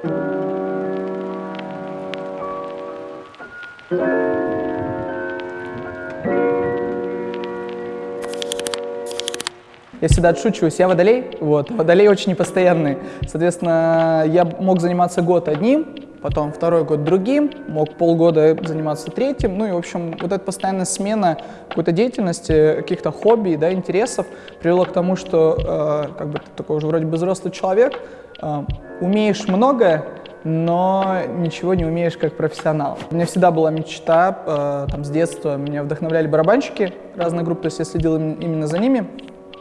Я всегда отшучиваюсь, я водолей, вот, водолей очень непостоянный. Соответственно, я мог заниматься год одним, потом второй год другим, мог полгода заниматься третьим. Ну и, в общем, вот эта постоянная смена какой-то деятельности, каких-то хобби, да, интересов привела к тому, что э, как бы ты такой уже вроде бы взрослый человек, э, умеешь многое, но ничего не умеешь как профессионал. У меня всегда была мечта, э, там, с детства меня вдохновляли барабанщики разных групп, то есть я следил именно за ними.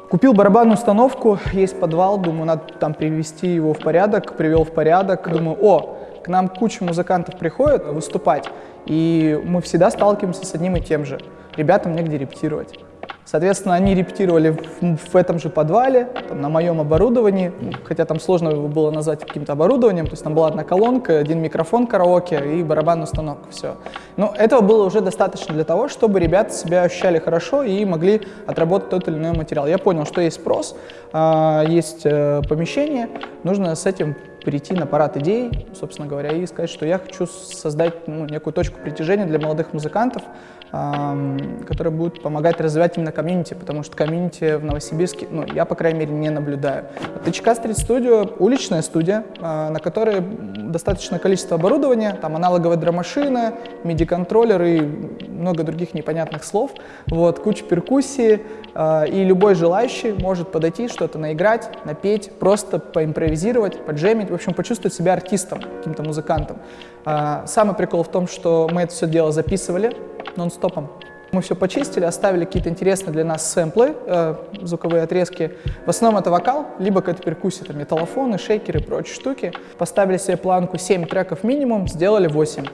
Купил барабанную установку, есть подвал, думаю, надо там привести его в порядок, привел в порядок. Думаю, о, к нам куча музыкантов приходит выступать, и мы всегда сталкиваемся с одним и тем же. Ребятам негде репетировать. Соответственно, они репетировали в, в этом же подвале, там, на моем оборудовании, хотя там сложно было назвать каким-то оборудованием, то есть там была одна колонка, один микрофон караоке и барабанная установка, все. Но этого было уже достаточно для того, чтобы ребята себя ощущали хорошо и могли отработать тот или иной материал. Я понял, что есть спрос, а, есть э, помещение, нужно с этим перейти на парад идей, собственно говоря, и сказать, что я хочу создать ну, некую точку притяжения для молодых музыкантов, которые будут помогать развивать именно комьюнити, потому что комьюнити в Новосибирске, ну, я, по крайней мере, не наблюдаю. ТЧК Стрит Студио — уличная студия, а, на которой достаточное количество оборудования, там аналоговая драмашина, MIDI-контроллер и много других непонятных слов, вот, куча перкуссии, а, и любой желающий может подойти, что-то наиграть, напеть, просто поимпровизировать, поджемить, общем, почувствовать себя артистом, каким-то музыкантом. А, самый прикол в том, что мы это все дело записывали, нон-стопом. Мы все почистили, оставили какие-то интересные для нас сэмплы, э, звуковые отрезки. В основном это вокал, либо какая-то перкуссия, там металлофоны, шейкеры и прочие штуки. Поставили себе планку 7 треков минимум, сделали 8.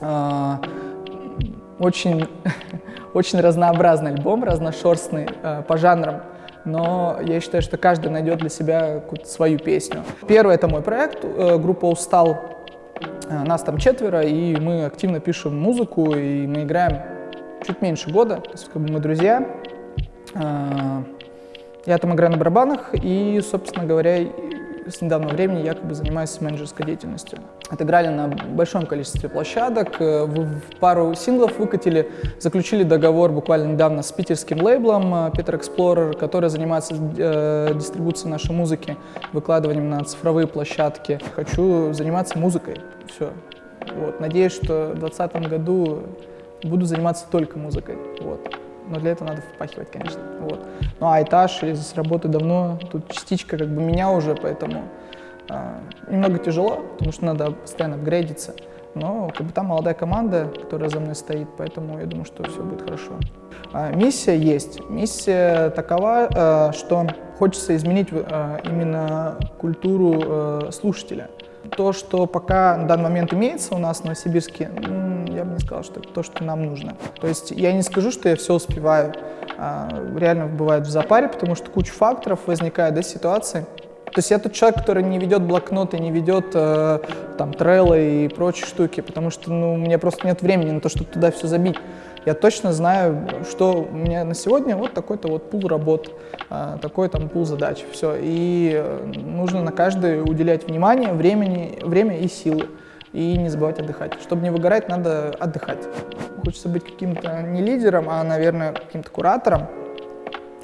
Э, очень, очень разнообразный альбом, разношерстный э, по жанрам но я считаю, что каждый найдет для себя свою песню. Первый — это мой проект, э, группа «Устал», Э, нас там четверо, и мы активно пишем музыку, и мы играем чуть меньше года, то есть как бы мы друзья. Э, я там играю на барабанах, и, собственно говоря, с недавнего времени я как бы занимаюсь менеджерской деятельностью. Отыграли на большом количестве площадок, э, пару синглов выкатили, заключили договор буквально недавно с питерским лейблом Peter Explorer, который занимается э, дистрибуцией нашей музыки, выкладыванием на цифровые площадки. Хочу заниматься музыкой, все. Вот. Надеюсь, что в 2020 году буду заниматься только музыкой. Вот но для этого надо впахивать, конечно. Вот. Ну а этаж, я здесь работаю давно, тут частичка как бы меня уже, поэтому э, немного тяжело, потому что надо постоянно апгрейдиться. Но как бы там молодая команда, которая за мной стоит, поэтому я думаю, что все будет хорошо. А, миссия есть. Миссия такова, э, что хочется изменить э, именно культуру э, слушателя. То, что пока на данный момент имеется у нас в Новосибирске, сказал, что это то, что нам нужно. То есть я не скажу, что я все успеваю. А, реально бывает в запаре, потому что куча факторов возникает, да, ситуации. То есть я тот человек, который не ведет блокноты, не ведет э, там трейлы и прочие штуки, потому что ну, у меня просто нет времени на то, чтобы туда все забить я точно знаю, что у меня на сегодня вот такой-то вот пул работ, а, такой там пул задач, все. И э, нужно на каждый уделять внимание, времени, время и силы. И не забывать отдыхать. Чтобы не выгорать, надо отдыхать. Хочется быть каким-то не лидером, а, наверное, каким-то куратором,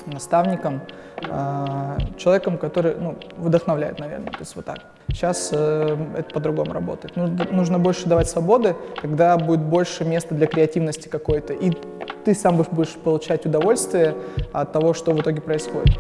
наставником, а, человеком, который ну, вдохновляет, наверное, то есть вот так. Сейчас э, это по-другому работает. Нужно, нужно больше давать свободы, когда будет больше места для креативности какой-то, и ты сам будешь получать удовольствие от того, что в итоге происходит.